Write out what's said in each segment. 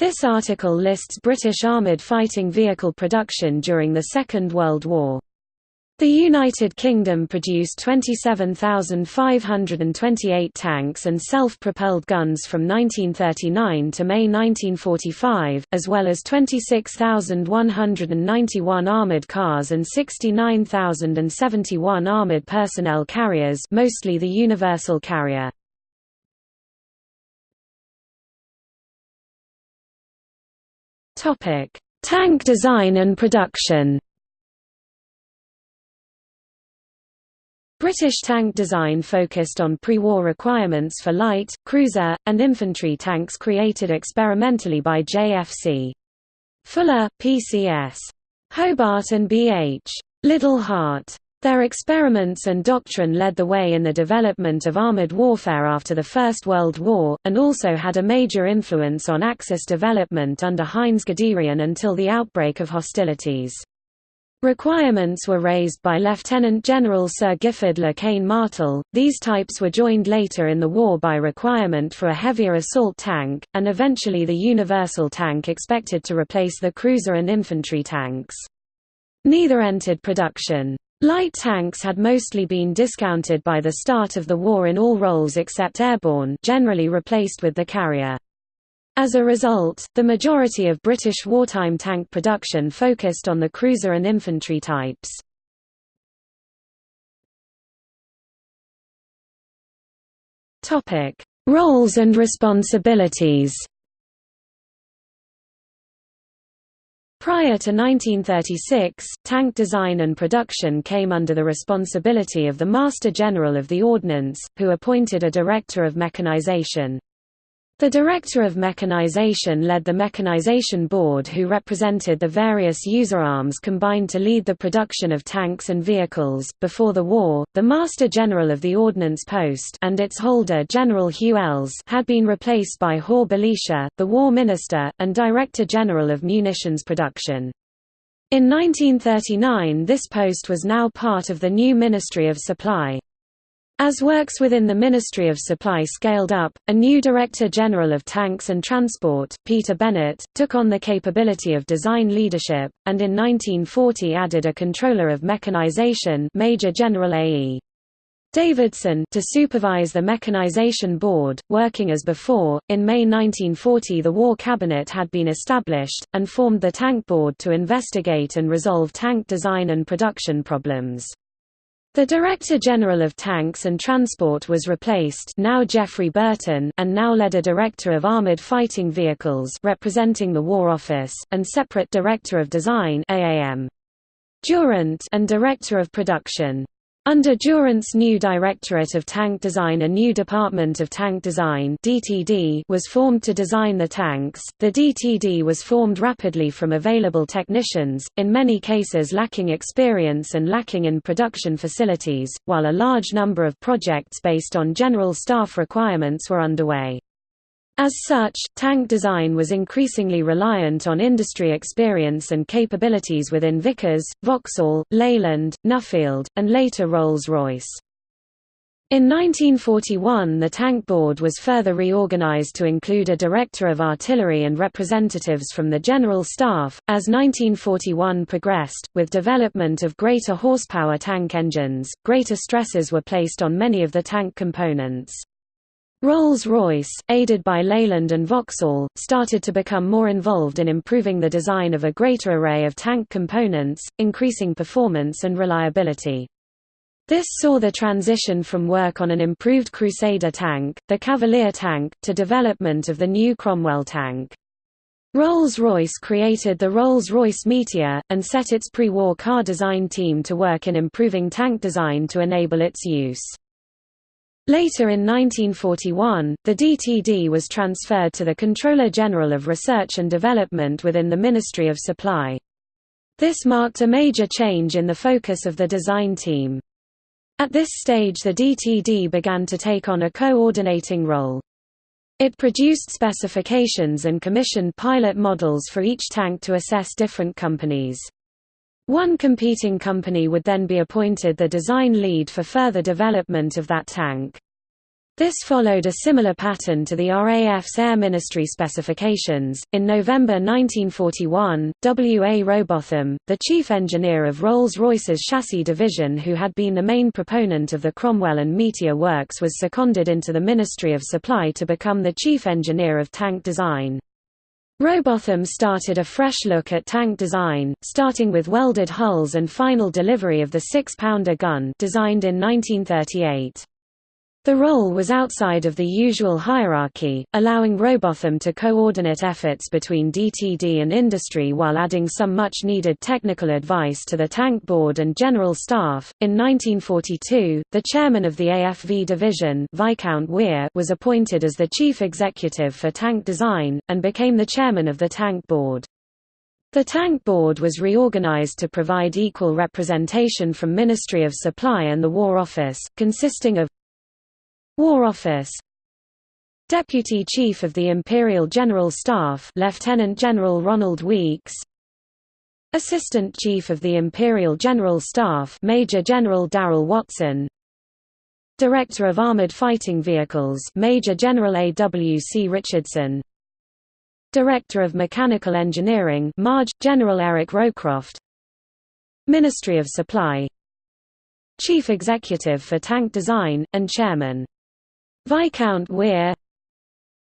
This article lists British armoured fighting vehicle production during the Second World War. The United Kingdom produced 27,528 tanks and self-propelled guns from 1939 to May 1945, as well as 26,191 armoured cars and 69,071 armoured personnel carriers mostly the Universal Carrier. Tank design and production British tank design focused on pre-war requirements for light, cruiser, and infantry tanks created experimentally by JFC. Fuller, PCS. Hobart and B.H. Liddell-Hart. Their experiments and doctrine led the way in the development of armoured warfare after the First World War, and also had a major influence on Axis development under Heinz Guderian until the outbreak of hostilities. Requirements were raised by Lieutenant General Sir Giffard Le Quesne Martel. These types were joined later in the war by requirement for a heavier assault tank, and eventually the universal tank expected to replace the cruiser and infantry tanks. Neither entered production. Light tanks had mostly been discounted by the start of the war in all roles except airborne generally replaced with the carrier. As a result, the majority of British wartime tank production focused on the cruiser and infantry types. Roles and responsibilities. Prior to 1936, tank design and production came under the responsibility of the Master General of the Ordnance, who appointed a Director of Mechanization. The Director of Mechanization led the Mechanization Board who represented the various user arms combined to lead the production of tanks and vehicles. Before the war, the Master General of the Ordnance Post and its holder General Hugh Elles had been replaced by Hore Belisha, the War Minister, and Director General of Munitions Production. In 1939 this post was now part of the new Ministry of Supply. As works within the Ministry of Supply scaled up, a new Director General of Tanks and Transport, Peter Bennett, took on the capability of design leadership, and in 1940 added a Controller of Mechanization Major General A.E. Davidson to supervise the Mechanization Board, working as before. In May 1940 the War Cabinet had been established, and formed the Tank Board to investigate and resolve tank design and production problems. The Director General of Tanks and Transport was replaced now Geoffrey Burton and now led a Director of Armoured Fighting Vehicles representing the War Office, and separate Director of Design AAM. Durant and Director of Production. Under Durant's new Directorate of Tank Design a new Department of Tank Design DTD was formed to design the tanks. The DTD was formed rapidly from available technicians, in many cases lacking experience and lacking in production facilities, while a large number of projects based on general staff requirements were underway. As such, tank design was increasingly reliant on industry experience and capabilities within Vickers, Vauxhall, Leyland, Nuffield, and later Rolls-Royce. In 1941 the Tank Board was further reorganized to include a Director of Artillery and representatives from the General Staff. As 1941 progressed, with development of greater horsepower tank engines, greater stresses were placed on many of the tank components. Rolls-Royce, aided by Leyland and Vauxhall, started to become more involved in improving the design of a greater array of tank components, increasing performance and reliability. This saw the transition from work on an improved Crusader tank, the Cavalier tank, to development of the new Cromwell tank. Rolls-Royce created the Rolls-Royce Meteor, and set its pre-war car design team to work in improving tank design to enable its use. Later in 1941, the DTD was transferred to the Controller General of Research and Development within the Ministry of Supply. This marked a major change in the focus of the design team. At this stage the DTD began to take on a coordinating role. It produced specifications and commissioned pilot models for each tank to assess different companies. One competing company would then be appointed the design lead for further development of that tank. This followed a similar pattern to the RAF's Air Ministry specifications. In November 1941, W. A. Robotham, the chief engineer of Rolls Royce's chassis division, who had been the main proponent of the Cromwell and Meteor works, was seconded into the Ministry of Supply to become the chief engineer of tank design. Robotham started a fresh look at tank design, starting with welded hulls and final delivery of the six-pounder gun designed in 1938. The role was outside of the usual hierarchy, allowing Robotham to coordinate efforts between DTD and industry while adding some much needed technical advice to the tank board and general staff. In 1942, the chairman of the AFV division, Viscount Weir, was appointed as the chief executive for tank design and became the chairman of the tank board. The Tank Board was reorganized to provide equal representation from Ministry of Supply and the War Office, consisting of War Office. Deputy Chief of the Imperial General Staff Lieutenant General Ronald Weeks. Assistant Chief of the Imperial General Staff Major General Darrell Watson. Director of Armored Fighting Vehicles Major General A. W. C. Richardson. Director of Mechanical Engineering Marge General Eric Rowcroft. Ministry of Supply. Chief Executive for Tank Design and Chairman Viscount Weir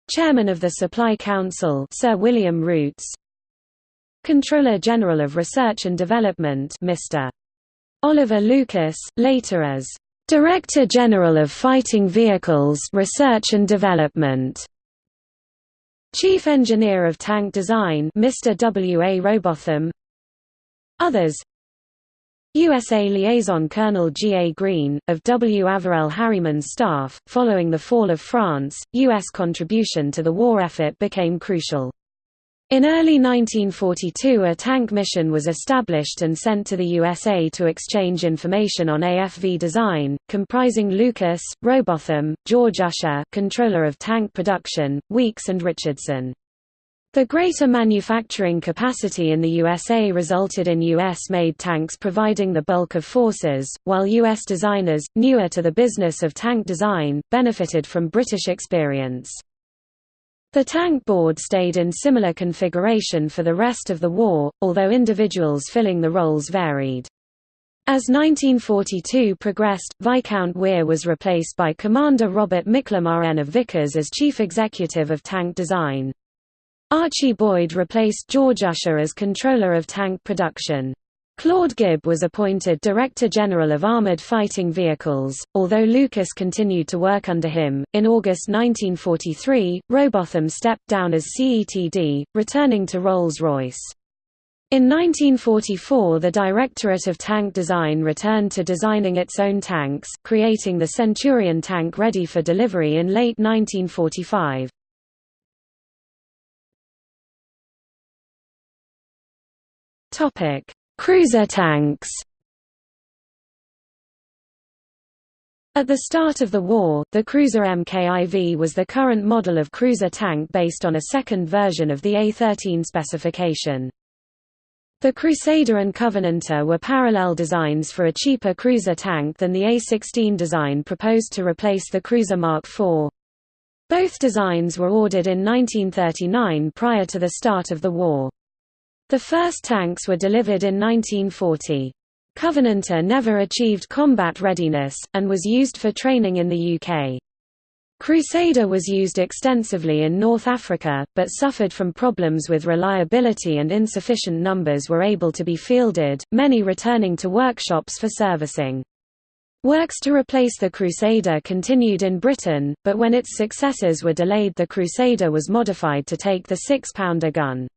Chairman of the Supply Council Sir William Rootes Controller General of Research and Development Mr. Oliver Lucas, later as Director General of Fighting Vehicles Research and Development Chief Engineer of Tank Design Mr. W. A. Robotham Others USA Liaison Colonel G. A. Green, of W. Averell Harriman's staff. Following the fall of France, U.S. contribution to the war effort became crucial. In early 1942 a tank mission was established and sent to the USA to exchange information on AFV design, comprising Lucas, Robotham, George Usher controller of tank production, Weeks and Richardson. The greater manufacturing capacity in the USA resulted in U.S.-made tanks providing the bulk of forces, while U.S. designers, newer to the business of tank design, benefited from British experience. The tank board stayed in similar configuration for the rest of the war, although individuals filling the roles varied. As 1942 progressed, Viscount Weir was replaced by Commander Robert McLemaren of Vickers as chief executive of tank design. Archie Boyd replaced George Usher as controller of tank production. Claude Gibb was appointed Director General of Armored Fighting Vehicles, although Lucas continued to work under him. In August 1943, Robotham stepped down as CETD, returning to Rolls Royce. In 1944 the Directorate of Tank Design returned to designing its own tanks, creating the Centurion tank ready for delivery in late 1945. Topic: Cruiser tanks. At the start of the war, the Cruiser MKIV was the current model of cruiser tank based on a second version of the A-13 specification. The Crusader and Covenanter were parallel designs for a cheaper cruiser tank than the A-16 design proposed to replace the Cruiser Mark IV. Both designs were ordered in 1939 prior to the start of the war. The first tanks were delivered in 1940. Covenanter never achieved combat readiness, and was used for training in the UK. Crusader was used extensively in North Africa, but suffered from problems with reliability and insufficient numbers were able to be fielded, many returning to workshops for servicing. Works to replace the Crusader continued in Britain, but when its successors were delayed the Crusader was modified to take the six-pounder gun.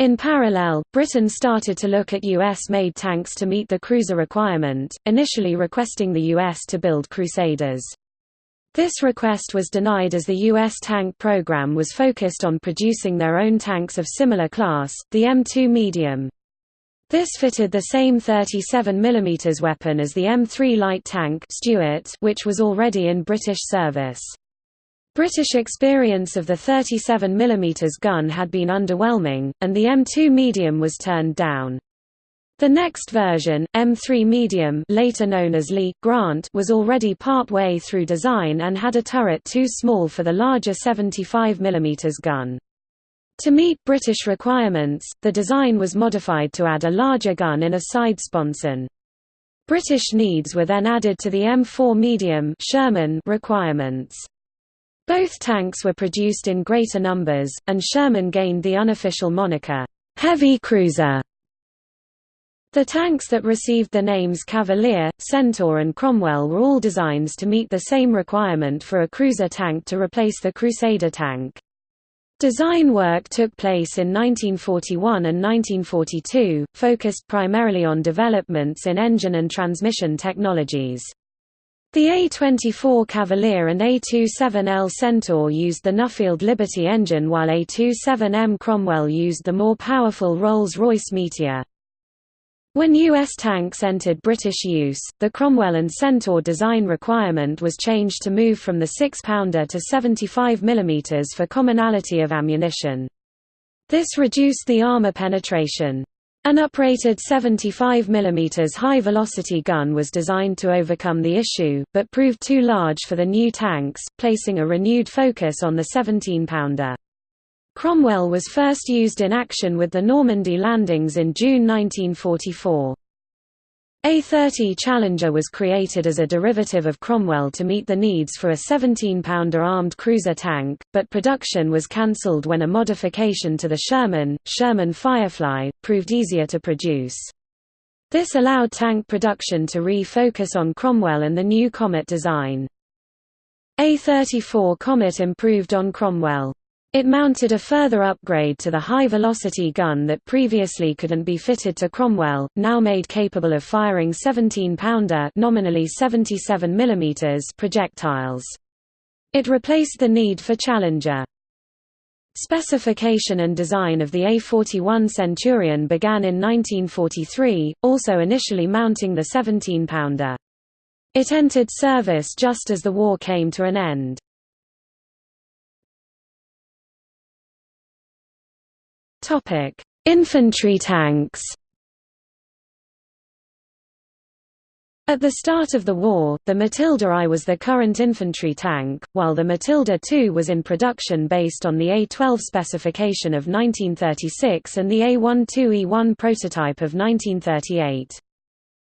In parallel, Britain started to look at US-made tanks to meet the cruiser requirement, initially requesting the US to build Crusaders. This request was denied as the U.S. tank program was focused on producing their own tanks of similar class, the M2 medium. This fitted the same 37 mm weapon as the M3 light tank Stuart, which was already in British service. British experience of the 37 mm gun had been underwhelming, and the M2 medium was turned down. The next version, M3 Medium later known as Lee, Grant was already part-way through design and had a turret too small for the larger 75 mm gun. To meet British requirements, the design was modified to add a larger gun in a side sponson. British needs were then added to the M4 medium Sherman requirements. Both tanks were produced in greater numbers, and Sherman gained the unofficial moniker, "'Heavy Cruiser' The tanks that received the names Cavalier, Centaur and Cromwell were all designs to meet the same requirement for a cruiser tank to replace the Crusader tank. Design work took place in 1941 and 1942, focused primarily on developments in engine and transmission technologies. The A-24 Cavalier and A-27L Centaur used the Nuffield Liberty engine while A-27M Cromwell used the more powerful Rolls-Royce Meteor. When U.S. tanks entered British use, the Cromwell and Centaur design requirement was changed to move from the 6-pounder to 75 mm for commonality of ammunition. This reduced the armor penetration. An uprated 75 mm high-velocity gun was designed to overcome the issue, but proved too large for the new tanks, placing a renewed focus on the 17-pounder. Cromwell was first used in action with the Normandy landings in June 1944. A-30 Challenger was created as a derivative of Cromwell to meet the needs for a 17-pounder armed cruiser tank, but production was cancelled when a modification to the Sherman, Sherman Firefly, proved easier to produce. This allowed tank production to re-focus on Cromwell and the new Comet design. A-34 Comet improved on Cromwell. It mounted a further upgrade to the high-velocity gun that previously couldn't be fitted to Cromwell, now made capable of firing 17-pounder nominally 77 mm projectiles. It replaced the need for Challenger. Specification and design of the A41 Centurion began in 1943, also initially mounting the 17-pounder. It entered service just as the war came to an end. Topic: Infantry tanks. At the start of the war, the Matilda I was the current infantry tank, while the Matilda II was in production based on the A-12 specification of 1936 and the A-12E1 prototype of 1938.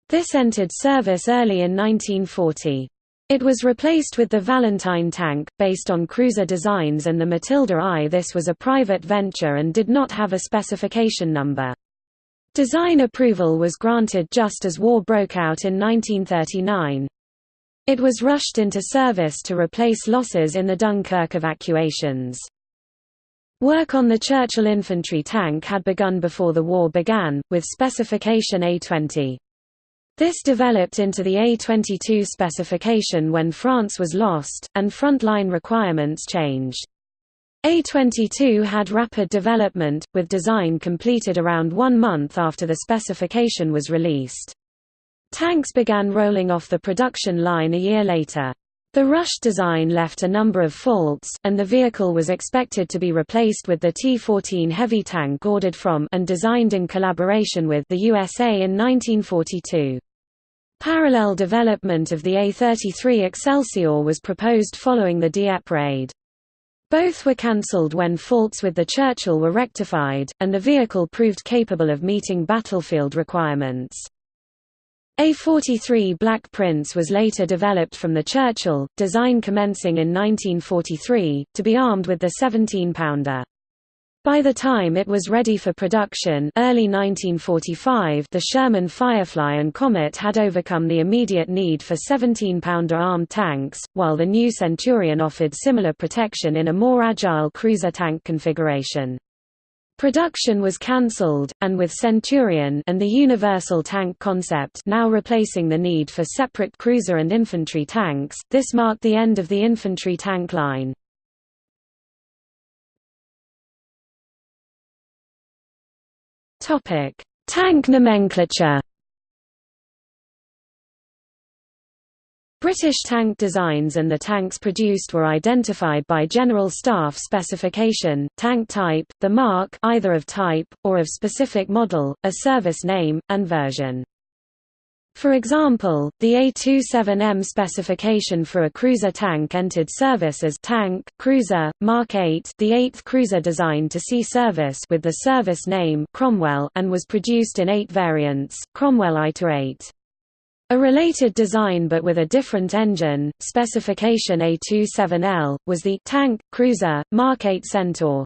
This entered service early in 1940. It was replaced with the Valentine tank, based on cruiser designs and the Matilda I. This was a private venture and did not have a specification number. Design approval was granted just as war broke out in 1939. It was rushed into service to replace losses in the Dunkirk evacuations. Work on the Churchill infantry tank had begun before the war began, with specification A-20. This developed into the A-22 specification when France was lost, and frontline requirements changed. A-22 had rapid development, with design completed around one month after the specification was released. Tanks began rolling off the production line a year later. The Rush design left a number of faults, and the vehicle was expected to be replaced with the T-14 heavy tank ordered from and designed in collaboration with the USA in 1942. Parallel development of the A-33 Excelsior was proposed following the Dieppe raid. Both were cancelled when faults with the Churchill were rectified, and the vehicle proved capable of meeting battlefield requirements. A-43 Black Prince was later developed from the Churchill, design commencing in 1943, to be armed with the 17-pounder. By the time it was ready for production early 1945 the Sherman Firefly and Comet had overcome the immediate need for 17-pounder armed tanks, while the new Centurion offered similar protection in a more agile cruiser tank configuration. Production was cancelled, and with Centurion and the Universal Tank concept now replacing the need for separate cruiser and infantry tanks, this marked the end of the infantry tank line. Tank nomenclature British tank designs and the tanks produced were identified by General Staff specification, tank type, the mark either of type, or of specific model, a service name, and version. For example, the A27M specification for a cruiser tank entered service as tank, cruiser, Mark 8 the eighth cruiser designed to see service with the service name Cromwell and was produced in eight variants, Cromwell I-8. A related design but with a different engine, specification A27L, was the tank, cruiser, Mark 8 Centaur.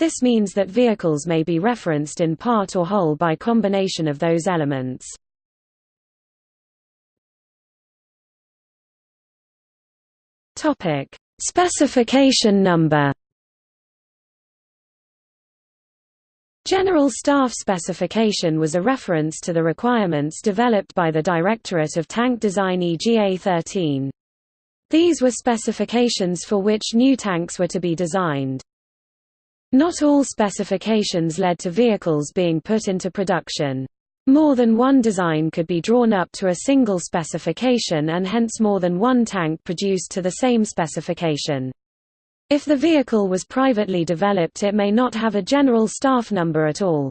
This means that vehicles may be referenced in part or whole by combination of those elements. Specification number General Staff Specification was a reference to the requirements developed by the Directorate of Tank Design EGA 13. These were specifications for which new tanks were to be designed. Not all specifications led to vehicles being put into production. More than one design could be drawn up to a single specification and hence more than one tank produced to the same specification. If the vehicle was privately developed it may not have a general staff number at all.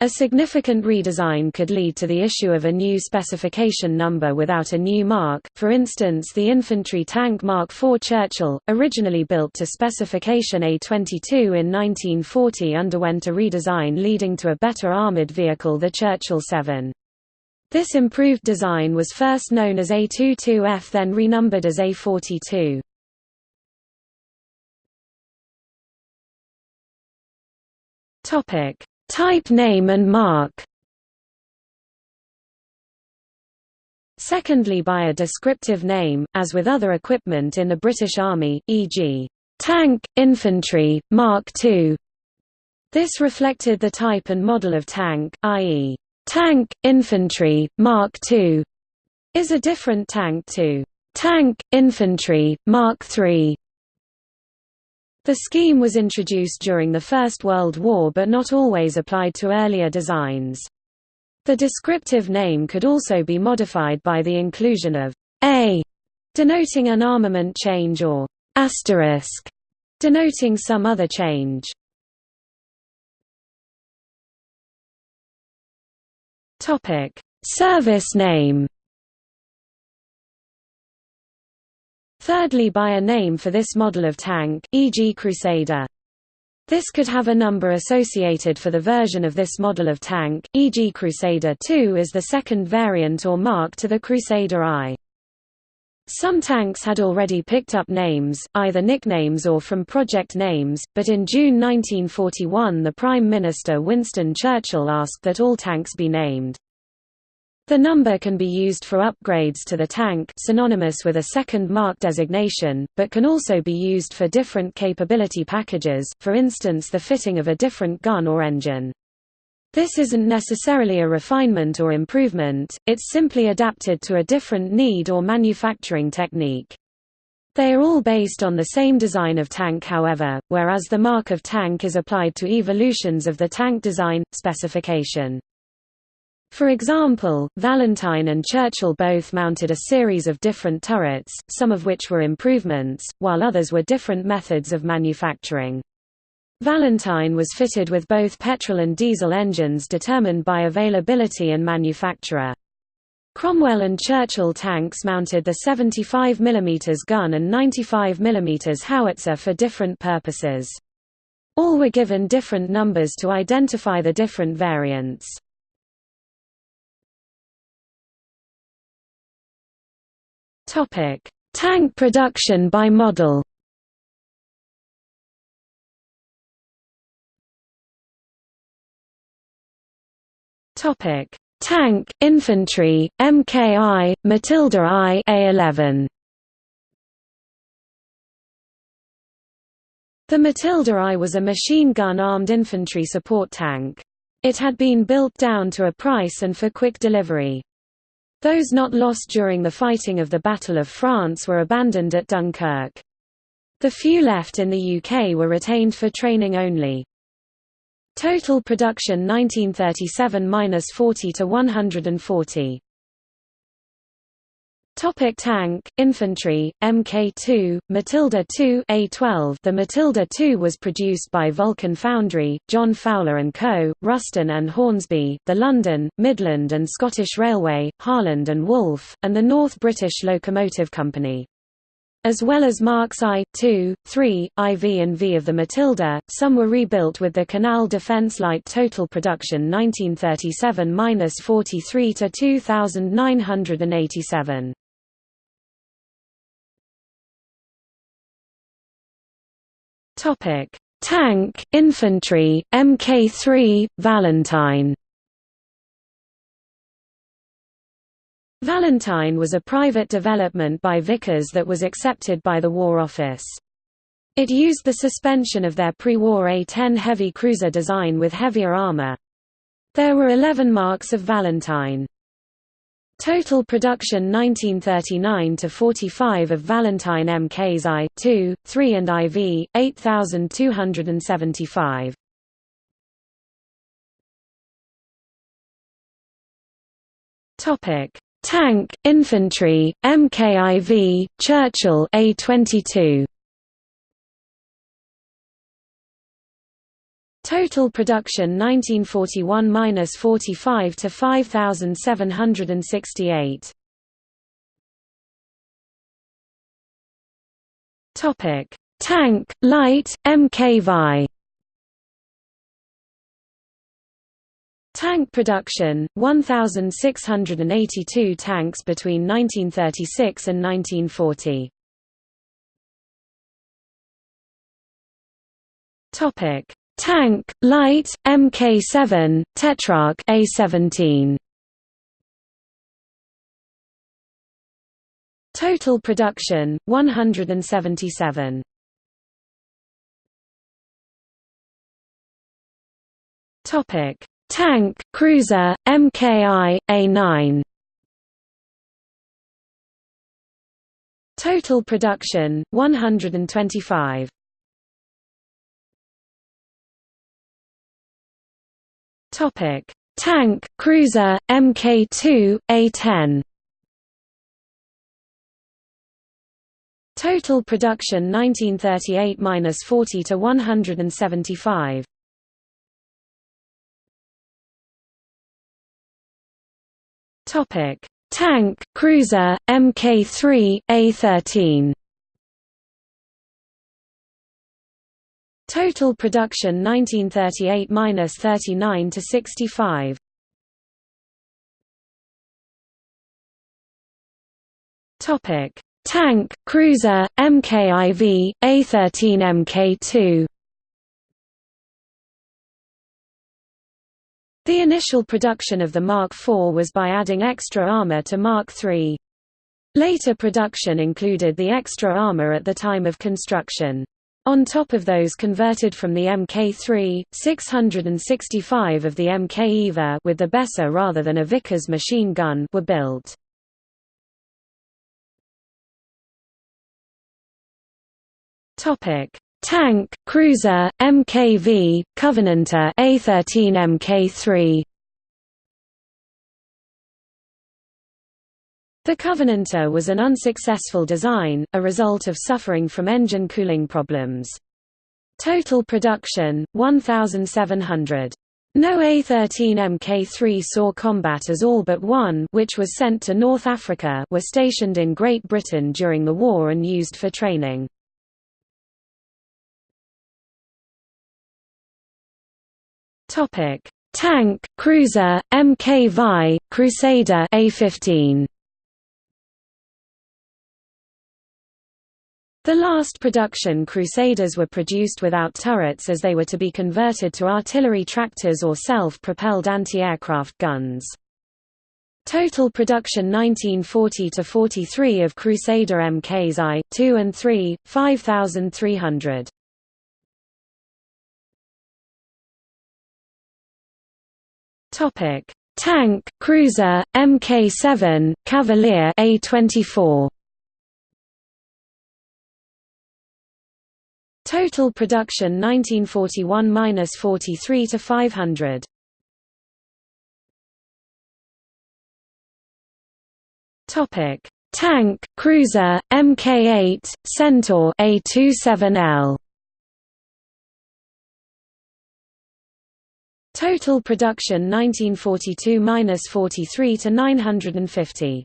A significant redesign could lead to the issue of a new specification number without a new mark, for instance the infantry tank Mark IV Churchill, originally built to specification A22 in 1940 underwent a redesign leading to a better armoured vehicle the Churchill 7. This improved design was first known as A22F then renumbered as A42. Topic: Type name and mark. Secondly by a descriptive name, as with other equipment in the British Army, e.g., tank, infantry, Mark II. This reflected the type and model of tank, i.e., tank, infantry, Mark II is a different tank to tank, infantry, Mark III. The scheme was introduced during the First World War but not always applied to earlier designs. The descriptive name could also be modified by the inclusion of A, denoting an armament change or asterisk, denoting some other change. Service name Thirdly by a name for this model of tank, e.g. Crusader. This could have a number associated for the version of this model of tank, e.g. Crusader II is the second variant or mark to the Crusader I. Some tanks had already picked up names, either nicknames or from project names, but in June 1941 the Prime Minister Winston Churchill asked that all tanks be named. The number can be used for upgrades to the tank synonymous with a second mark designation, but can also be used for different capability packages, for instance the fitting of a different gun or engine. This isn't necessarily a refinement or improvement, it's simply adapted to a different need or manufacturing technique. They are all based on the same design of tank however, whereas the mark of tank is applied to evolutions of the tank design, specification. For example, Valentine and Churchill both mounted a series of different turrets, some of which were improvements, while others were different methods of manufacturing. Valentine was fitted with both petrol and diesel engines determined by availability and manufacturer. Cromwell and Churchill tanks mounted the 75 mm gun and 95 mm howitzer for different purposes. All were given different numbers to identify the different variants. Topic: Tank production by model. Topic: Tank, infantry, MKI, Matilda I, A11. The Matilda I was a machine gun-armed infantry support tank. It had been built down to a price and for quick delivery. Those not lost during the fighting of the Battle of France were abandoned at Dunkirk. The few left in the UK were retained for training only. Total production 1937–40 to 140. Topic tank, infantry, Mk2, Matilda II A12 The Matilda II was produced by Vulcan Foundry, John Fowler & Co., Ruston and Hornsby, the London, Midland and Scottish Railway, Harland and Wolff, and the North British Locomotive Company. As well as Marks I, II, III, IV and V of the Matilda, some were rebuilt with the Canal Defence Light Total Production 1937–43 to 2987. Topic: Tank, Infantry, Mk3, Valentine. Valentine was a private development by Vickers that was accepted by the War Office. It used the suspension of their pre-war A-10 heavy cruiser design with heavier armor. There were 11 marks of Valentine. Total production 1939 to 45 of Valentine MKs I, 2, 3 and IV 8275. Topic: Tank, Infantry, MKIV, Churchill A22. Total production 1941–45 to 5768. Topic: Tank, Light, MKVI. Tank production 1682 tanks between 1936 and 1940. Topic: Tank, Light, Mk7, Tetrarch A17. Total production 177. Topic: Tank, Cruiser, Mki, A9. Total production 125. Topic: Tank, Cruiser, Mk2, A10. Total production 1938–40 to 175. Topic: Tank, Cruiser, Mk3, A13. Total production 1938–39 to 65. Topic: Tank, Cruiser, MKIV, A13 Mk2. The initial production of the Mark IV was by adding extra armor to Mark III. Later production included the extra armor at the time of construction. On top of those converted from the Mk3, 665 of the Mk Eva with the Besa rather than a Vickers machine gun were built. Topic: Tank, Cruiser, MKV, Covenanter A13 Mk3. The Covenanter was an unsuccessful design, a result of suffering from engine cooling problems. Total production, 1,700. No A-13 Mk3 saw combat as all but one which was sent to North Africa were stationed in Great Britain during the war and used for training. Tank, Cruiser, Mk Vi, Crusader A-15 The last production Crusaders were produced without turrets as they were to be converted to artillery tractors or self-propelled anti-aircraft guns. Total production 1940–43 of Crusader MKs I, 2 and 3, 5,300. Tank, Cruiser, Mk7, Cavalier A24 Total production 1941–43 to 500. Topic: Tank, cruiser, Mk8, Centaur A27L. Total production 1942–43 to 950.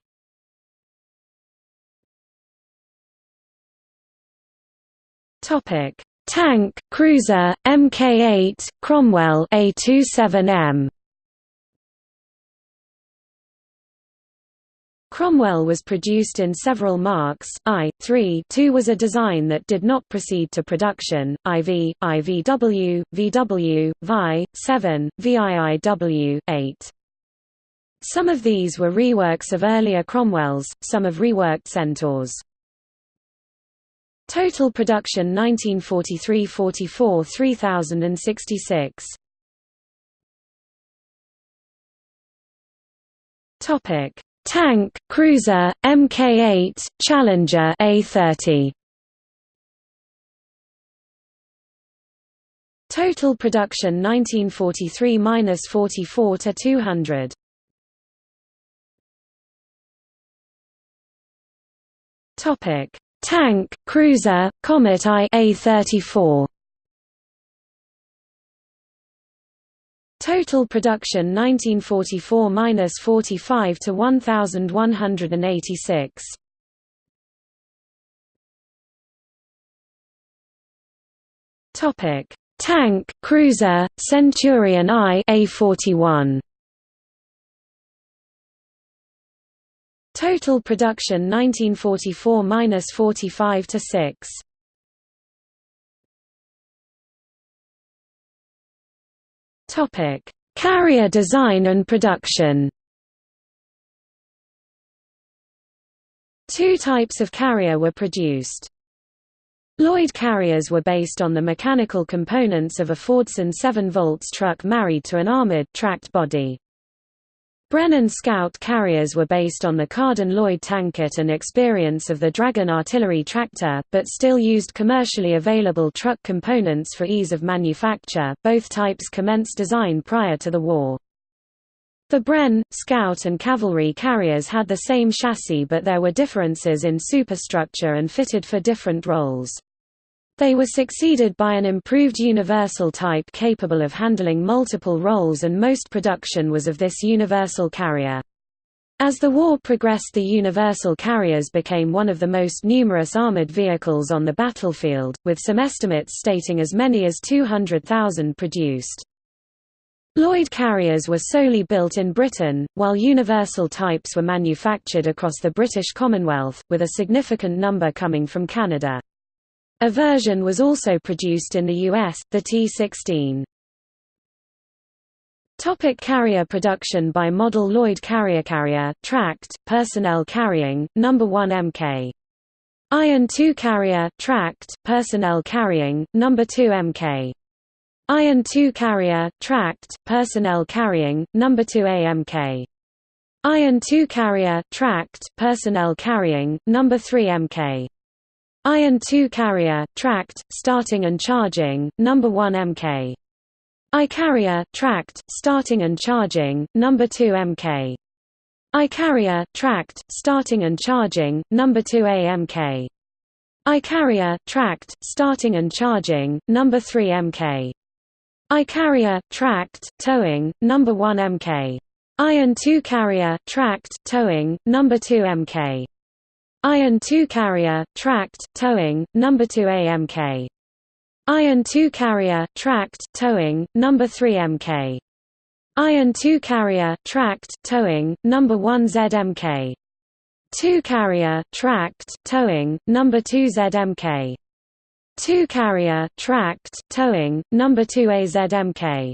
Topic: Tank, cruiser, Mk8, Cromwell A27M. Cromwell was produced in several marks, I, 3 2 was a design that did not proceed to production, IV, IVW, VW, VI, 7, VIIW, 8. Some of these were reworks of earlier Cromwells, some of reworked Centaurs. Total production 1943–44 3066. Topic Tank, cruiser, Mk8, Challenger A30. Total production 1943–44 to 200. Topic: Tank, cruiser, Comet I A34. Total production 1944–45 to 1186. Topic: Tank, cruiser, Centurion I A41. Total production 1944–45 to 6. Topic: Carrier design and production. Two types of carrier were produced. Lloyd carriers were based on the mechanical components of a Fordson 7 volts truck married to an armored, tracked body. Brennan Scout carriers were based on the Carden-Lloyd tankette and experience of the Dragon artillery tractor, but still used commercially available truck components for ease of manufacture. Both types commenced design prior to the war. The Bren, Scout and Cavalry carriers had the same chassis but there were differences in superstructure and fitted for different roles. They were succeeded by an improved universal type capable of handling multiple roles and most production was of this universal carrier. As the war progressed the universal carriers became one of the most numerous armored vehicles on the battlefield, with some estimates stating as many as 200,000 produced. Lloyd carriers were solely built in Britain, while universal types were manufactured across the British Commonwealth, with a significant number coming from Canada. A version was also produced in the US, the T-16. Topic carrier production by model Lloyd Carrier Carrier, tracked, personnel carrying, number 1 Mk. Iron 2 carrier, tracked, personnel carrying, number 2 Mk. Iron 2 carrier, tracked, personnel carrying, number 2 AMK. Iron 2 carrier, tracked, personnel carrying, number 3 Mk. Iron 2 carrier, tracked, starting and charging, number 1 Mk. I carrier, tracked, starting and charging, number 2 Mk. I carrier, tracked, starting and charging, number 2 AMK. I carrier, tracked, starting and charging, number 3 Mk. I carrier, tracked, towing, number 1 Mk. Iron 2 carrier, tracked, towing, number 2 Mk. Iron 2 carrier, tracked, towing, number 2 AMK. Iron 2 carrier, tracked, towing, number 3 MK. Iron 2 carrier, tracked, towing, number 1 ZMK. 2 carrier, tracked, towing, number 2 ZMK. 2 carrier, tracked, towing, number 2 AZMK.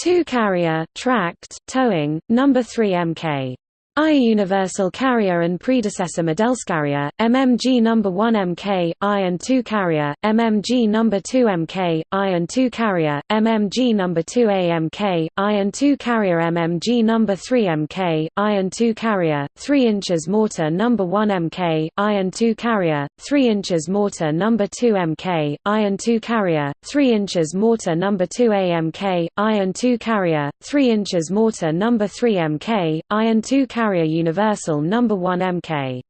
2 carrier, tracked, towing, number 3 MK. I Universal Carrier and predecessor Modellscarrier, MMG No. 1 MK, I and 2 Carrier, MMG No. 2 MK, I and 2 Carrier, MMG No. 2 AMK, I and 2 Carrier MMG No. 3 MK, I and 2 Carrier, 3 inches mortar No. 1 MK, I and 2 Carrier, 3 inches mortar No. 2 MK, I and 2 Carrier, 3 inches mortar No. 2 AMK, I and 2 Carrier, 3 inches mortar No. 3 MK, I and 2 Carrier Carrier Universal No. 1 Mk.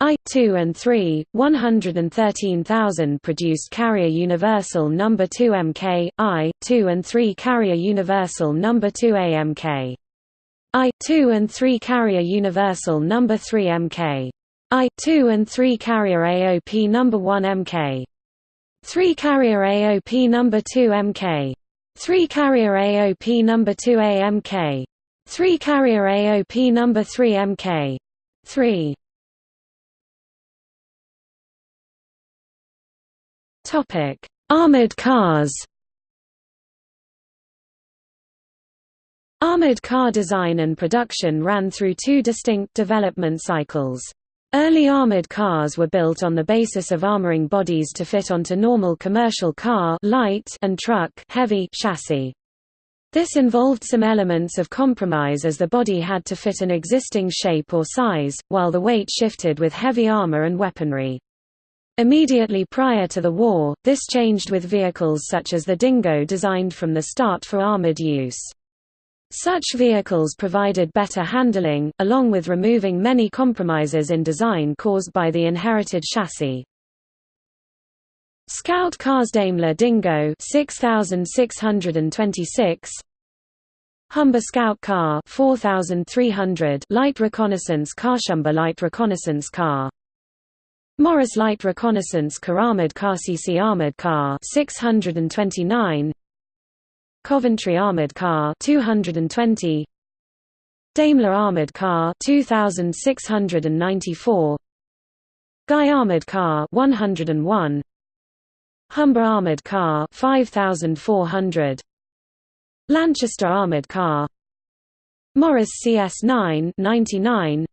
I-2 and 3, 113,000 produced Carrier Universal No. 2 MK, I-2 and 3 Carrier Universal No. 2 AMK. I-2 and 3 Carrier Universal No. 3 MK. I-2 and 3 Carrier AOP No. 1 MK. 3 Carrier AOP No. 2 MK. 3 Carrier AOP No. 2 AMK. 3 Carrier AOP number 3 MK. 3 Topic: Armored cars. Armored car design and production ran through two distinct development cycles. Early armored cars were built on the basis of armoring bodies to fit onto normal commercial car light and truck heavy chassis. This involved some elements of compromise as the body had to fit an existing shape or size, while the weight shifted with heavy armor and weaponry. Immediately prior to the war, this changed with vehicles such as the Dingo designed from the start for armored use. Such vehicles provided better handling, along with removing many compromises in design caused by the inherited chassis. Scout cars Daimler Dingo 6626 Humber Scout Car 4300 Light Reconnaissance Car Humber Light Reconnaissance Car. Morris Light Reconnaissance Car Armored Car CC Armored Car 629 Coventry Armored Car 220 Daimler Armored Car 2694 Guy Armored Car 101 Humber Armored Car 5400 Lanchester Armored Car Morris CS9 99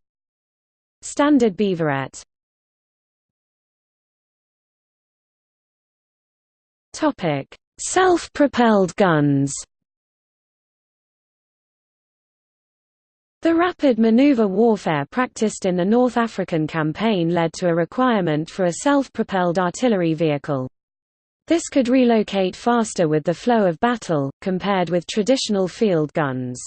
Standard Beaverette. Topic: Self-propelled guns. The rapid maneuver warfare practiced in the North African campaign led to a requirement for a self-propelled artillery vehicle. This could relocate faster with the flow of battle, compared with traditional field guns.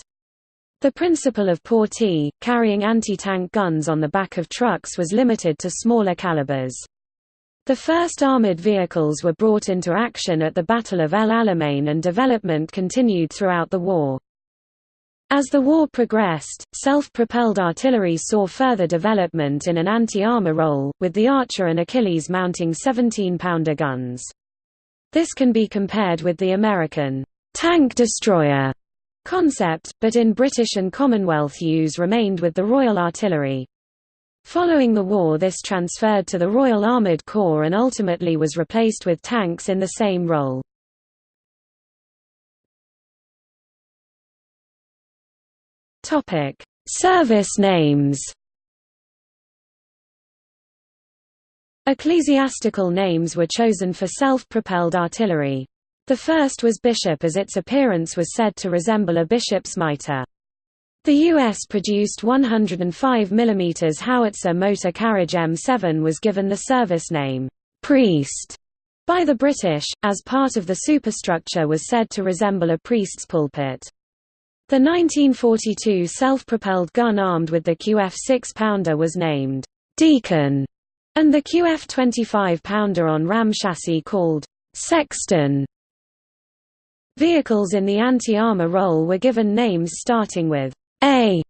The principle of portee, carrying anti-tank guns on the back of trucks was limited to smaller calibers. The first armored vehicles were brought into action at the Battle of El Alamein and development continued throughout the war. As the war progressed, self-propelled artillery saw further development in an anti-armor role, with the Archer and Achilles mounting 17-pounder guns. This can be compared with the American tank destroyer concept, but in British and Commonwealth use remained with the Royal Artillery. Following the war this transferred to the Royal Armoured Corps and ultimately was replaced with tanks in the same role. Service names Ecclesiastical names were chosen for self-propelled artillery. The first was bishop as its appearance was said to resemble a bishop's mitre. The U.S. produced 105 mm howitzer motor carriage M7 was given the service name, "'Priest' by the British, as part of the superstructure was said to resemble a priest's pulpit. The 1942 self-propelled gun armed with the QF 6-pounder was named, "'Deacon' and the QF 25-pounder on ram chassis called, "'Sexton' Vehicles in the anti-armor role were given names starting with a.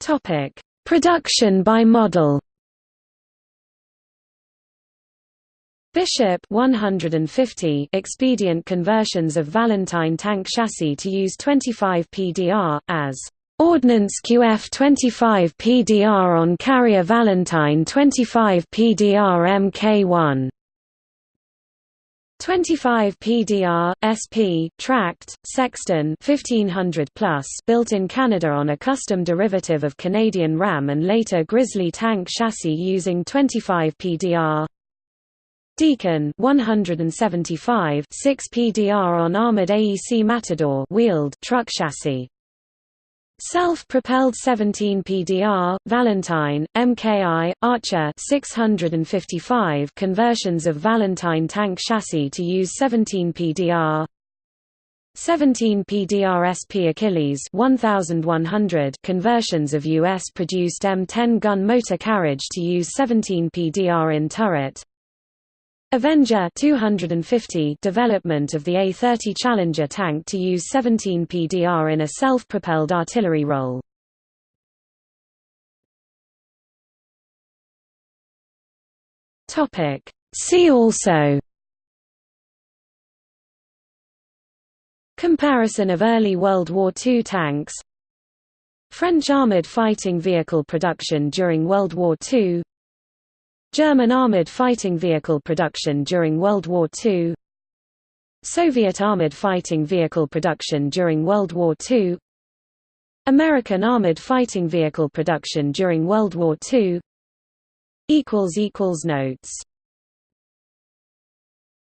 Topic: Production by model. Bishop 150 expedient conversions of Valentine tank chassis to use 25 PDR as Ordnance QF 25 PDR on carrier Valentine 25 PDR Mk1 25 PDR SP tracked Sexton 1500 plus built in Canada on a custom derivative of Canadian Ram and later Grizzly tank chassis using 25 PDR Deacon 175 6 PDR on armored AEC Matador wheeled truck chassis Self-propelled 17 PDR, Valentine, MKI, Archer 655 conversions of Valentine tank chassis to use 17 PDR 17 PDRSP Achilles 1100 conversions of US-produced M10 gun motor carriage to use 17 PDR in turret Avenger 250 development of the A-30 Challenger tank to use 17 PDR in a self-propelled artillery role. See also Comparison of early World War II tanks French armoured fighting vehicle production during World War II German armoured fighting vehicle production during World War II Soviet armoured fighting vehicle production during World War II American armoured fighting vehicle production during World War II Notes